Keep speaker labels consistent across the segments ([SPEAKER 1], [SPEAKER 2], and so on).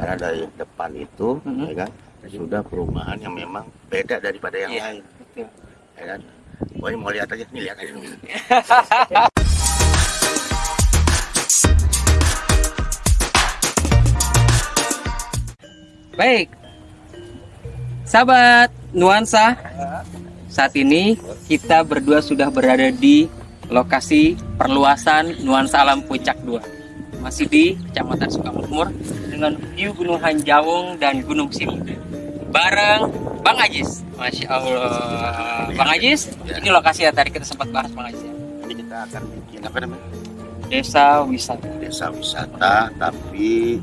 [SPEAKER 1] karena dari depan itu
[SPEAKER 2] Mhm.
[SPEAKER 1] ya kan sudah perumahan yang memang beda daripada yang
[SPEAKER 2] Iya,
[SPEAKER 1] lain
[SPEAKER 2] betul.
[SPEAKER 1] ya kan Pokoknya mau lihat aja nih lihat aja.
[SPEAKER 2] Baik. Sahabat Nuansa, saat ini kita berdua sudah berada di lokasi perluasan Nuansa Alam Puncak 2. Masih di Kecamatan Sukamakmur dengan view Gunung Hanjawong dan Gunung Simut. Bareng Bang Ajis. Masya Allah. Bang Ajis, ini lokasi yang tadi kita sempat bahas Bang Ajis ya.
[SPEAKER 1] Ini kita akan bikin apa namanya
[SPEAKER 2] Desa wisata.
[SPEAKER 1] desa wisata tapi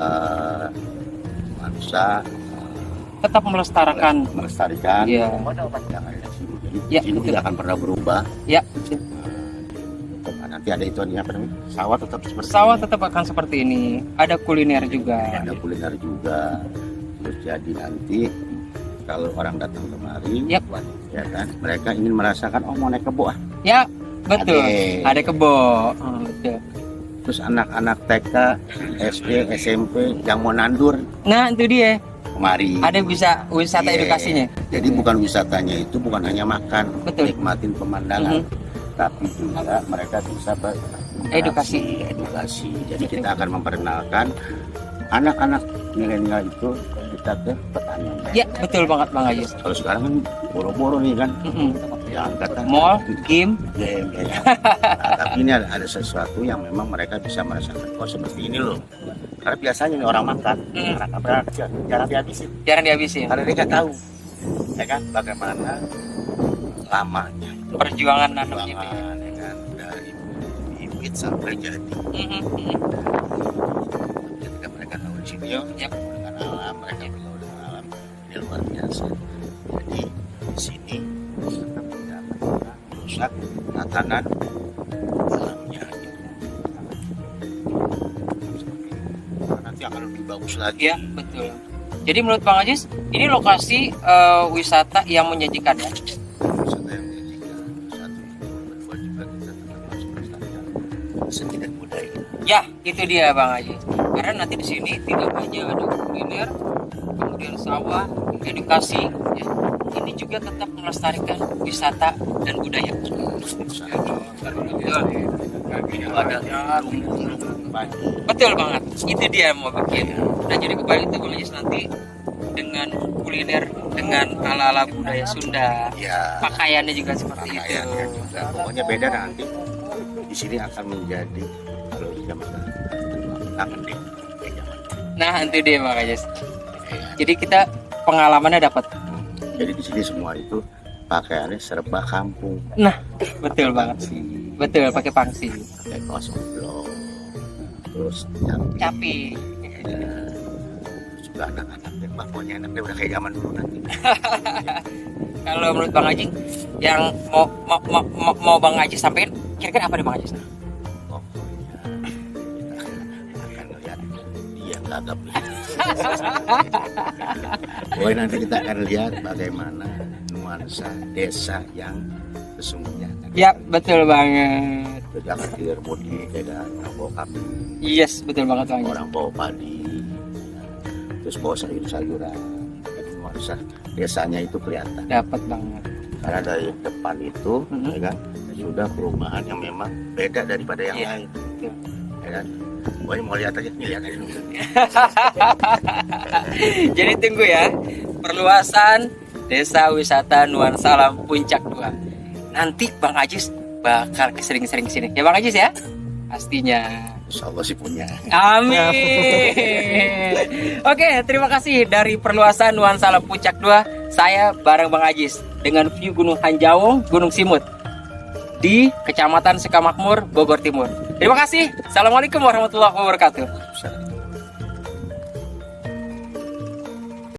[SPEAKER 1] eh nuansa
[SPEAKER 2] Tetap melestarikan.
[SPEAKER 1] melestarikan
[SPEAKER 2] Iya.
[SPEAKER 1] Jadi
[SPEAKER 2] Ya,
[SPEAKER 1] ini tidak akan pernah berubah.
[SPEAKER 2] Ya,
[SPEAKER 1] nanti ada itu apa namanya sawah tetap seperti
[SPEAKER 2] sawah
[SPEAKER 1] ini.
[SPEAKER 2] tetap akan seperti ini. Ada kuliner juga.
[SPEAKER 1] ada kuliner juga terus jadi nanti kalau orang datang kemari
[SPEAKER 2] Yap.
[SPEAKER 1] ya kan mereka ingin merasakan oh mau naik kebo ah
[SPEAKER 2] Ya, betul.
[SPEAKER 1] Ade.
[SPEAKER 2] Ada kebo. Oh, betul.
[SPEAKER 1] terus anak-anak TK SD SMP yang mau nandur
[SPEAKER 2] Nah, itu dia.
[SPEAKER 1] kemari
[SPEAKER 2] Ada bisa wisata
[SPEAKER 1] Iya.
[SPEAKER 2] edukasinya.
[SPEAKER 1] jadi bukan wisatanya itu bukan hanya makan
[SPEAKER 2] Betul.
[SPEAKER 1] nikmatin pemandangan tapi juga mereka bisa
[SPEAKER 2] Edukasi.
[SPEAKER 1] edukasi jadi kita akan memperkenalkan anak-anak milenial itu kita ke pertanian
[SPEAKER 2] Ya, betul banget Bang Ajis.
[SPEAKER 1] kalau sekarang kan boro-boro nih kan
[SPEAKER 2] Mm-mm.
[SPEAKER 1] ya kata
[SPEAKER 2] Mall, game,
[SPEAKER 1] game ya? Nah, tapi ini ada, ada sesuatu yang memang mereka bisa merasakan oh seperti ini loh karena biasanya nih orang makan
[SPEAKER 2] Mm.
[SPEAKER 1] anak anak kecil jarang dihabisin
[SPEAKER 2] jarang dihabisin.
[SPEAKER 1] karena nggak tahu ya kan bagaimana lamanya
[SPEAKER 2] Perjuangan
[SPEAKER 1] perjuangan ya kan dari bibit sampai jadi
[SPEAKER 2] Mm-mm.
[SPEAKER 1] ketika mereka tahu di sini
[SPEAKER 2] Yap.
[SPEAKER 1] dengan alam mereka bergaul dengan alam ini luar biasa jadi di sini tidak merusak tatanan alamnya nanti akan lebih bagus lagi
[SPEAKER 2] Ya, betul. Jadi menurut Bang Ajis, ini lokasi eh, wisata yang menyajikan ya.
[SPEAKER 1] Seni dan budaya
[SPEAKER 2] Ya, itu dia Bang Ajis. Karena nanti di sini tidak hanya ada kuliner, kemudian sawah, edukasi, ya. Ini juga tetap melestarikan wisata dan budaya.
[SPEAKER 1] itu
[SPEAKER 2] Betul banget. Itu dia yang mau bikin. Nah jadi kembali itu Bang Ajis nanti dengan kuliner dengan ala-ala budaya Sunda.
[SPEAKER 1] ya
[SPEAKER 2] Pakaiannya juga seperti itu.
[SPEAKER 1] pakaiannya juga pokoknya beda nanti di sini akan menjadi kalau zaman kangen deh
[SPEAKER 2] Nah itu dia Ajis. Jadi kita pengalamannya dapat.
[SPEAKER 1] jadi di sini semua itu pakaiannya serba kampung
[SPEAKER 2] Nah betul banget.
[SPEAKER 1] si
[SPEAKER 2] Betul pakai pangsi.
[SPEAKER 1] pakai kaos oblong terus yang
[SPEAKER 2] Capi.
[SPEAKER 1] juga anak-anak yang pokoknya enaknya udah kayak zaman dulu nanti
[SPEAKER 2] Kalau menurut Bang Haji yang mau mau, mau, mau, mau Bang Haji sampaikan kira-kira apa nih Bang Haji?
[SPEAKER 1] pokoknya kita akan lihat dia gagap nanti kita akan lihat bagaimana nuansa desa yang sesungguhnya.
[SPEAKER 2] Ya betul banget.
[SPEAKER 1] Hilir mudik, ada orang bawa kambing,
[SPEAKER 2] Yes betul banget Bang
[SPEAKER 1] orang bawa padi, terus bawa sayur-sayuran. Jadi nuansa desanya itu kelihatan.
[SPEAKER 2] Dapat banget.
[SPEAKER 1] Karena dari depan itu,
[SPEAKER 2] Mhm.
[SPEAKER 1] ya kan, sudah perumahan yang memang beda daripada yang
[SPEAKER 2] Iya,
[SPEAKER 1] lain. Ya kan? Pokoknya mau lihat aja, nih lihat aja dulu.
[SPEAKER 2] Jadi tunggu ya perluasan Desa Wisata Nuansa Alam Puncak 2. Nanti Bang Ajis bakal sering-sering ke sini. Ya Bang Ajis ya? Pastinya.
[SPEAKER 1] Insya Allah sih punya.
[SPEAKER 2] Amin. Oke, terima kasih dari perluasan Nuansa Alam Puncak 2. Saya bareng Bang Ajis dengan view Gunung Hanjawong, Gunung Simut di Kecamatan Sekamakmur, Bogor Timur. Terima kasih. Assalamualaikum warahmatullahi wabarakatuh.